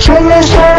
Somos